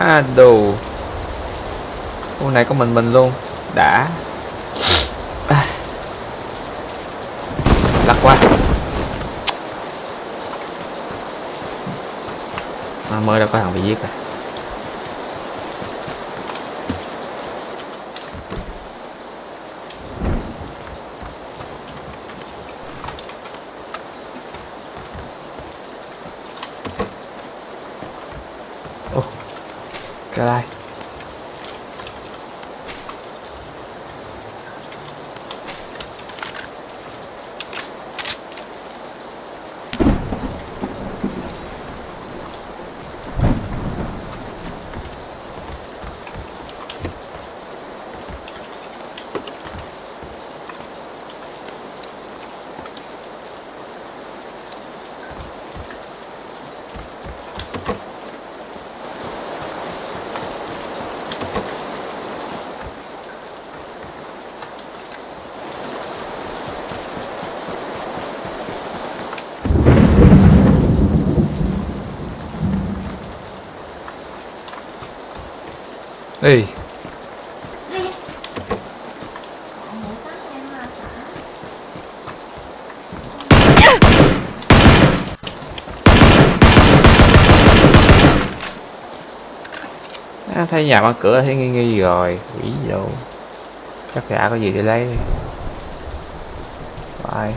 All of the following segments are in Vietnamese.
à đồ hôm này có mình mình luôn. Đã. À. qua à, mới đâu có thằng bị giết rồi cái Ê, à, thấy nhà mở cửa thấy nghi nghi rồi. Quỷ gì chắc gã có gì để lấy. Đi Bye.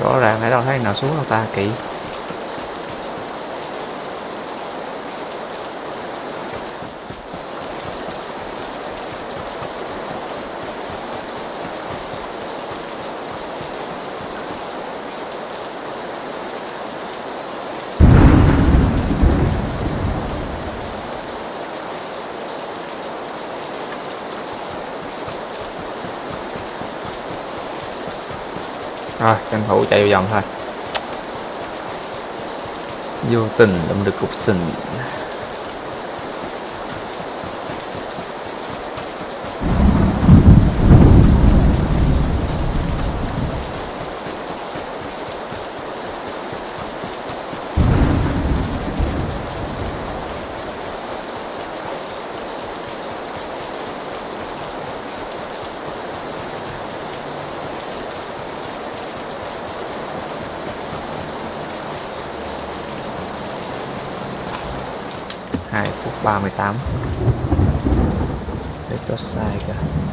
Rõ ràng ở đâu thấy nào xuống đâu ta kỹ rồi tranh thủ chạy vòng thôi. Vô tình đụng được cục sình. Hai phút ba mươi tám. Để có sai cả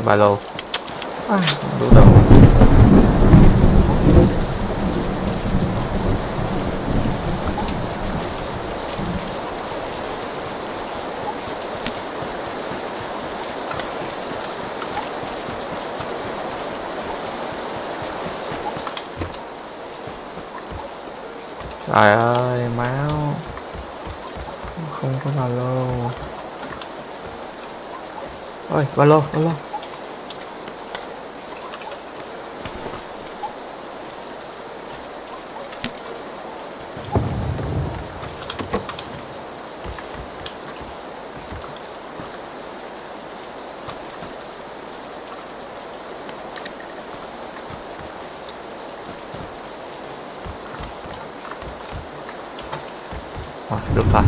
cái ba lô. Không đủ đâu trời ơi máu. Không có ba lô. Ôi ba lô ba lô Rồi, được rồi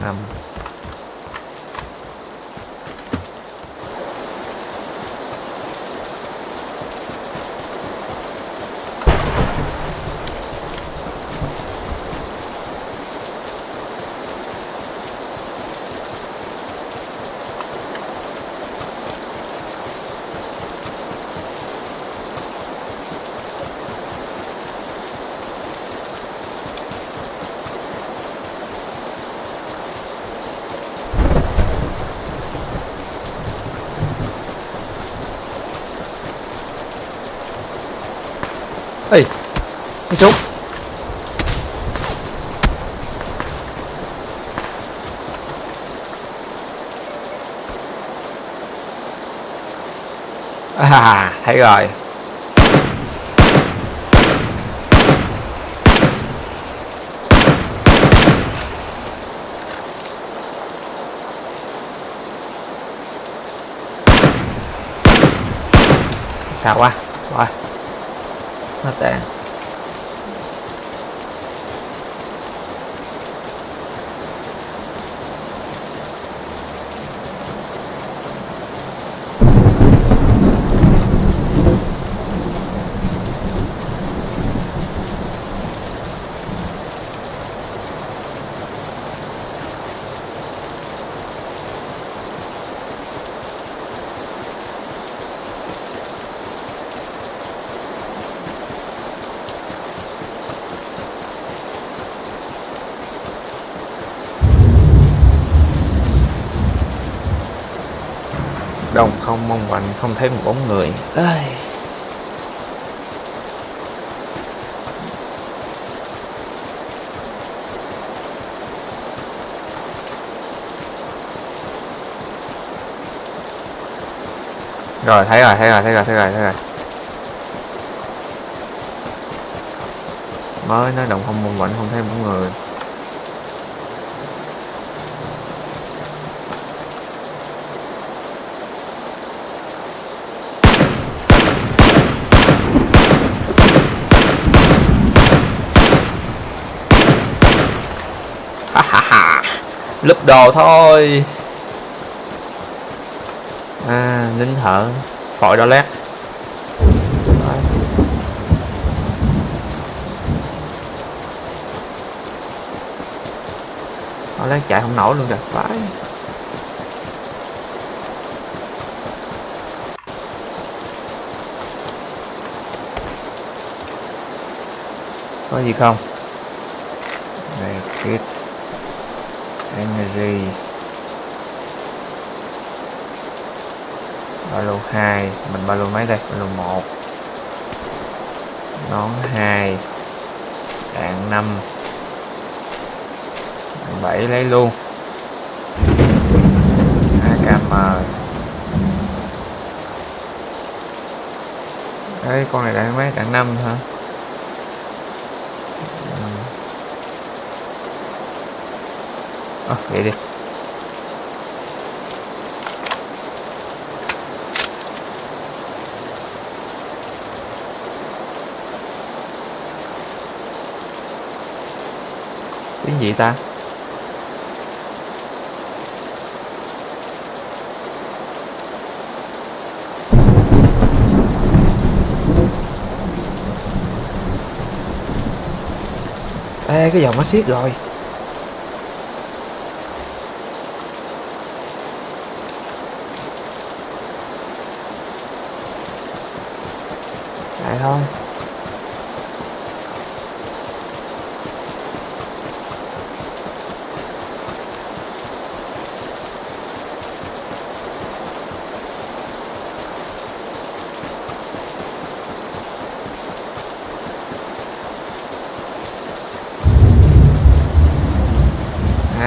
năm ê đi súng à thấy rồi. Sao quá? Rồi nó tàn không mong manh không thấy một bóng người. Ây. rồi thấy rồi thấy rồi thấy rồi thấy rồi thấy rồi. Mới nói đồng không mong manh không thấy bóng người lúp đồ thôi. À nín thở. Khỏi đó lát, Đấy. đó chạy không nổi luôn kìa. Phải có gì không? Này kit energy. Ba lô 2 mình ba lô mấy đây? Ba lô 1 nón 2 đạn 5 đạn 7 lấy luôn. AKM Đấy, con này đạn mấy? Đạn 5 hả? À, vậy đi. Tiếng gì ta? Ê, cái dòng nó xiết rồi Chạy thôi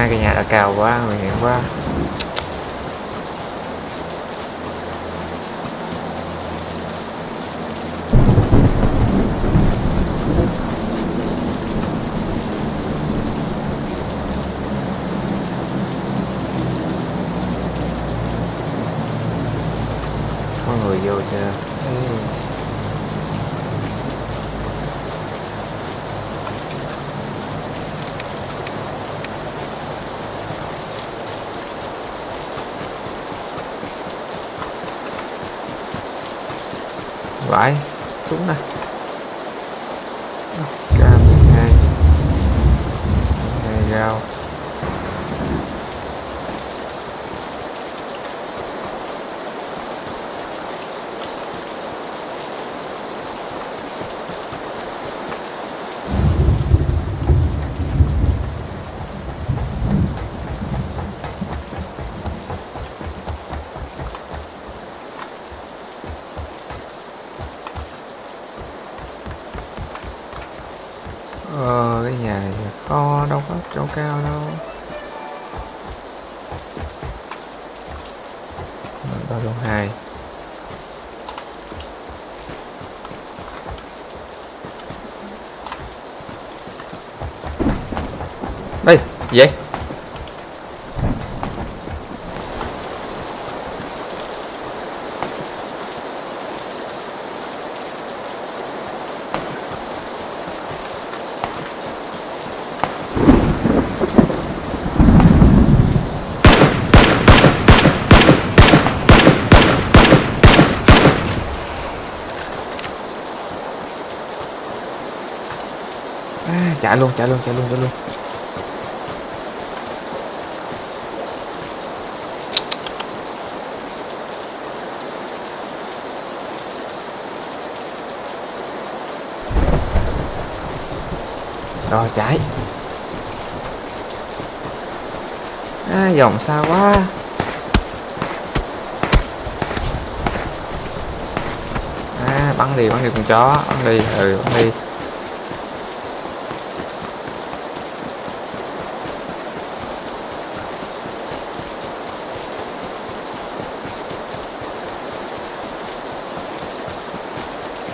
hai cái nhà đã cao quá nguy hiểm quá có người vô chưa ừ vãi súng này cam hai. Hai đây gì vậy? Chạy luôn chạy luôn chạy luôn chạy luôn. Rồi chạy à, dòng xa quá. À, bắn đi bắn đi con chó bắn đi ừ bắn đi.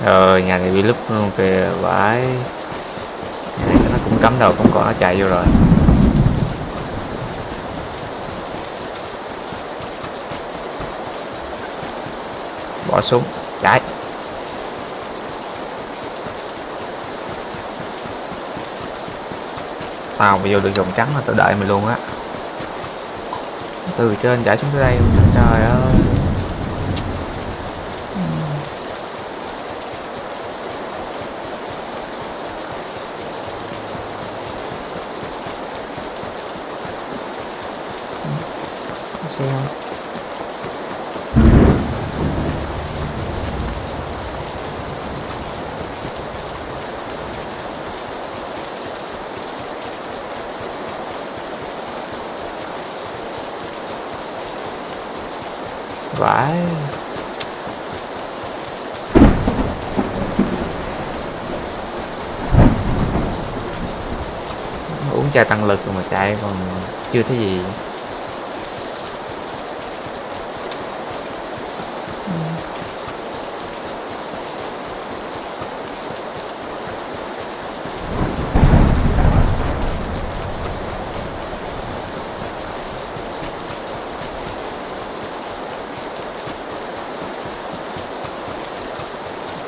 Rồi nhà này bị lúc luôn kìa vãi nhà này nó cũng cắm đầu cũng còn nó chạy vô rồi. Bỏ súng chạy. Tao mà vô được dòng trắng là tao đợi mày luôn á. Từ trên chạy xuống tới đây, trời ơi xe không vãi cho tăng lực rồi mà chạy, còn chưa thấy gì.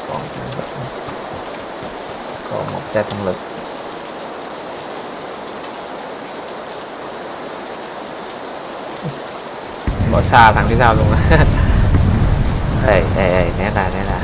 Còn còn một chai tăng lực. Xa thằng phía sau luôn á. Đây đây đây né ra né ra.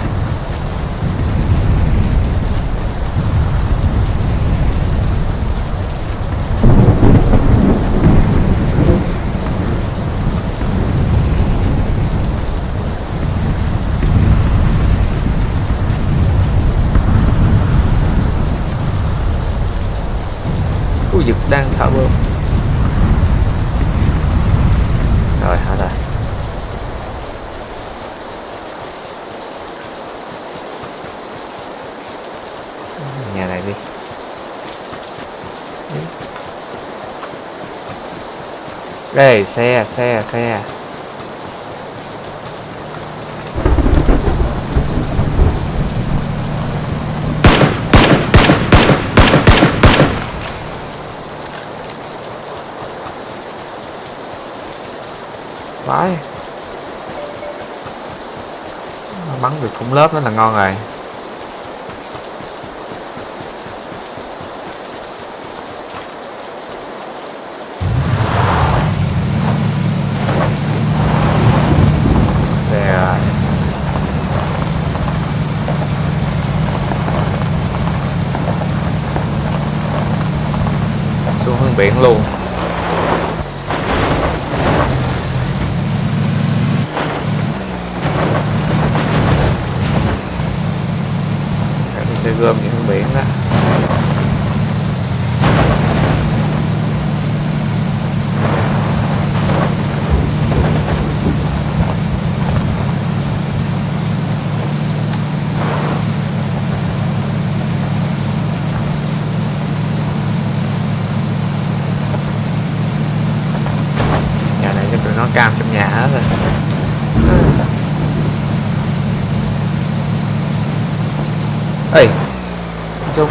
Ui, giật đang thở bơm Rồi hết rồi Nhà này đi Đi. Đây xe xe xe Vãi cũng lớp nó là ngon rồi. Xe Xuống hướng biển luôn Các cái xe gom những hướng biển đó nhà này chắc tụi nó cam trong nhà hết rồi ê xuống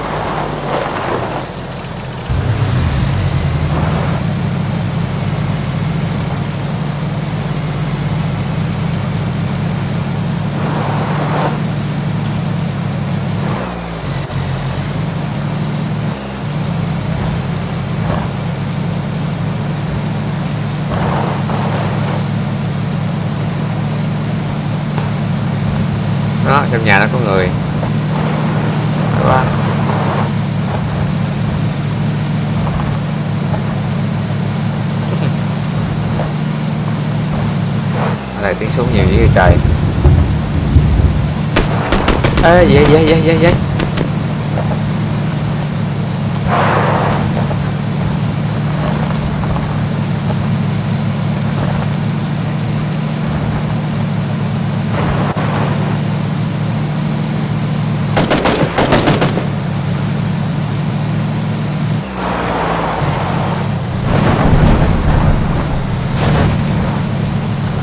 đó trong nhà nó có người Đó quá Ở đây tiếng súng nhiều dữ vậy trời. Ê vậy vậy vậy vậy vậy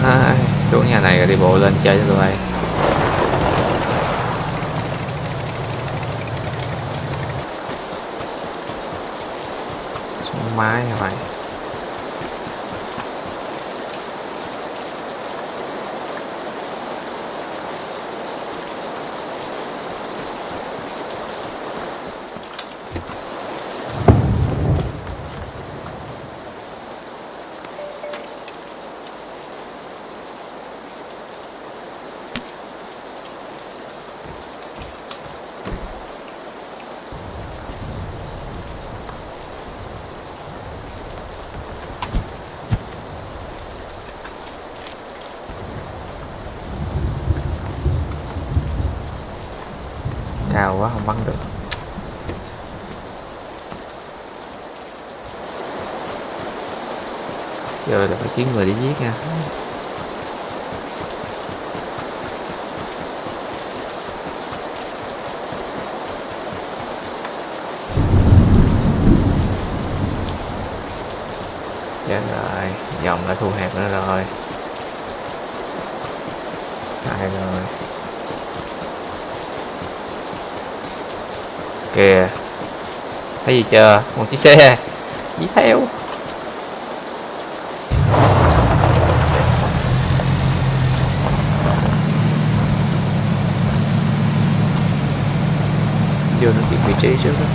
à, xuống nhà này rồi đi bộ lên chơi cho tụi bay xuống mái hả mày cao quá không bắn được giờ là phải kiếm người để giết nha. Chết rồi. Dòng đã thu hẹp nữa rồi. Sai rồi. Kìa. Thấy gì chưa? Một chiếc xe. Đi theo. Vô nó bị vị trí trước đó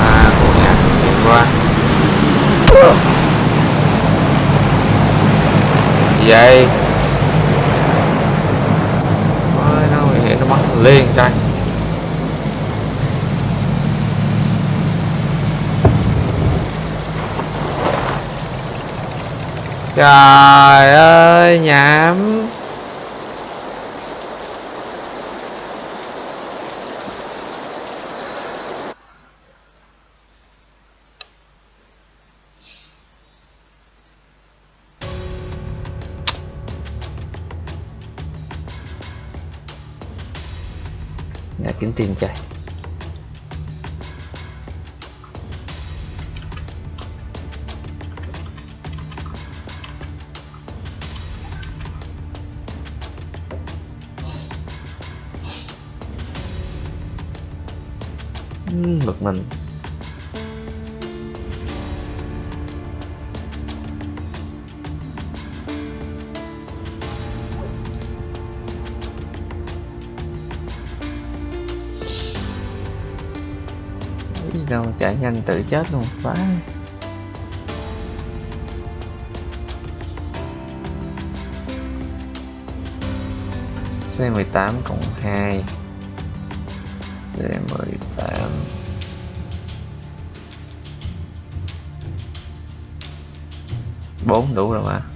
à của nhà chuyển qua gì vậy? Ôi, nó nguy hiểm nó bắt liền trai trời ơi nhảm. Tin chạy ừ, bực mình. Chạy nhanh tự chết luôn. Quá. C18 cộng 2 C18 4 đủ rồi mà.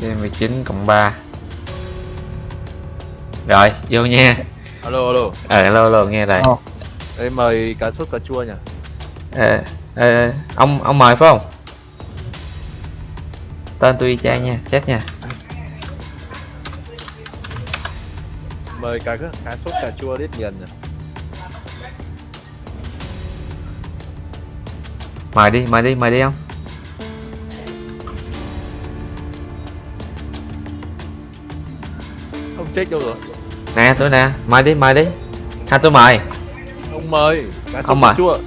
C19 cộng 3 Rồi, vô nha. Alo alo. Ờ, alo, alo, nghe đây. Đây mời cá sốt cà chua nhỉ ờ, ờ, Ông ông mời phải không? Tên tôi y chang nha, chết nha. Mời cá cá sốt cà chua đít nghiền nhỉ Mời đi, mời đi, mời đi không? Chết đâu rồi Nè, tôi nè, mời đi, mời đi Ha, tôi mời ông mời cá Ông mời. chua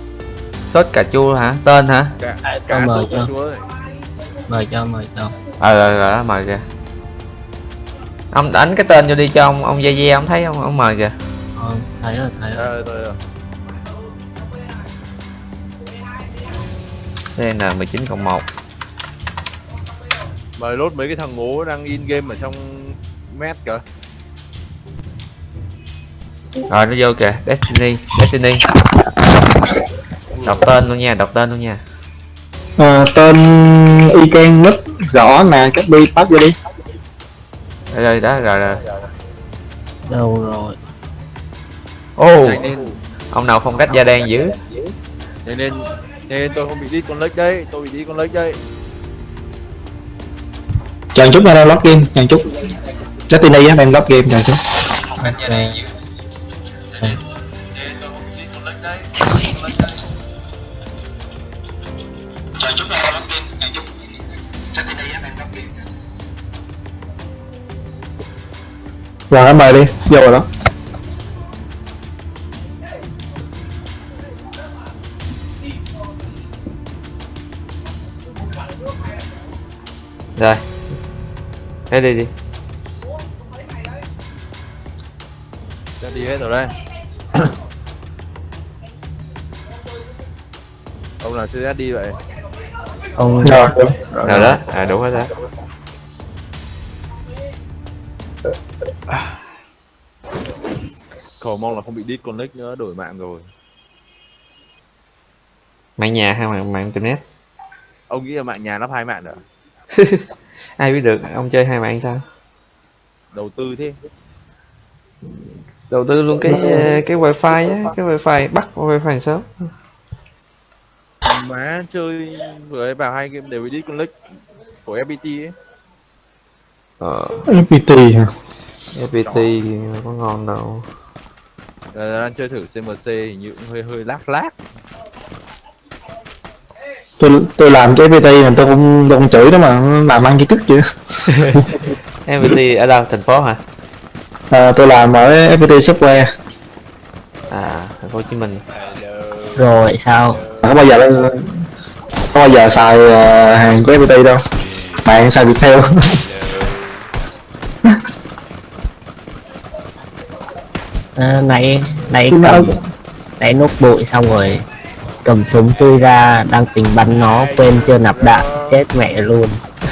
Sốt cà chua hả? Tên hả? cá, cá tôi mời sốt cà cho. chua mời cho mời cho Ờ, rồi, rồi, đó, mời kìa Ông đánh cái tên vô đi cho ông, ông Dê Dê, ông thấy không? Ông mời kìa ờ, thấy rồi thấy rồi Rồi, rồi, rồi. CN19 cộng 1 mời lốt mấy cái thằng ngố đang in game ở trong mét kìa Rồi, nó vô kìa, Destiny, Destiny. Đọc tên luôn nha, đọc tên luôn nha. Ờ, tên y can nít rõ nè copy pass vô đi. Rồi, rồi, đó, rồi, rồi. Đâu rồi? Ô, nhanh lên ông nào phong cách da đen dữ? Nhanh lên tôi không bị đít con lếch đấy tôi bị đít con lếch đấy. Chờ chút nha đang log game chờ chút. Destiny á đang log game chờ chút ok chờ chút đang log game chờ chút Destiny á đang log game rồi em mời đi. Vô rồi đó. Rồi. Thế đi đi. Đã đi hết rồi đây ông nào chưa đi vậy? Ông rồi Rồi đó, à đủ hết đó. Cầu mong là không bị đít con lếch nữa đổi mạng rồi. Mạng nhà hay mạng, mạng internet? Ông nghĩ là mạng nhà lắp hai mạng nữa Ai biết được, ông chơi hai mạng sao? Đầu tư thế. Đầu tư luôn cái cái wifi á, cái wifi bắt wifi sớm má chơi vừa ấy vào hai game đều đít con lếch của FPT ấy. Ờ, FPT hả? FPT thì có ngon đâu. Giờ đang chơi thử CMC hình như cũng hơi hơi lác lác. Tôi tôi làm cái FPT mà tôi không tôi không chửi đó mà làm ăn cái chức vậy FPT ở đâu, thành phố hả? à, tôi làm ở FPT software. À, thành phố Hồ Chí Minh. Rồi sao có bao giờ có bao giờ xài ờ, hàng của FPT đâu? Bạn xài Viettel. À, nãy nãy cầm nãy nốt bụi xong rồi cầm súng chui ra đang tính bắn nó quên chưa nạp đạn chết mẹ luôn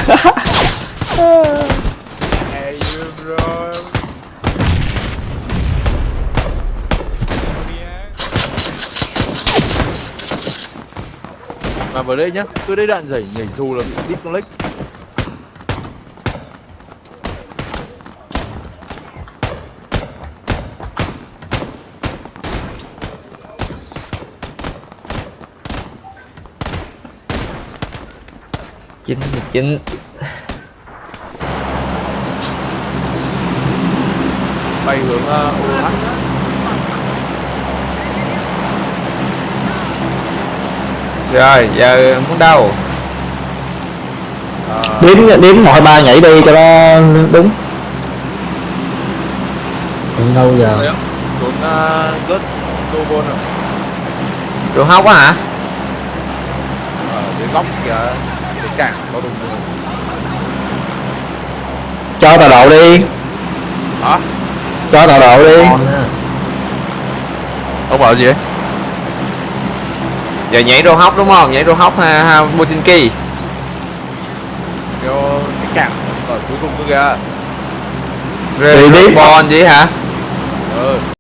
vào đây nhá. Tôi đây đạn dày nhảy dù là bị đít con lếch. Chín mươi chín bay hướng uh, OH Rồi, giờ muốn đâu? à, đếm đếm một hai ba nhảy đi cho nó đúng. Đến đâu giờ. Uh, rớt Dobon rồi Trường học á hả? dưới góc kìa có đúng rồi cho tọa độ đi. Hả? Cho tọa độ đi. Ông bảo gì ấy giờ nhảy rô hóc đúng không? Nhảy rô hóc ha, ha Botinki kêu cái cảng ở cuối cùng cơ kìa. Rê Đi đi. Bon gì hả? Ừ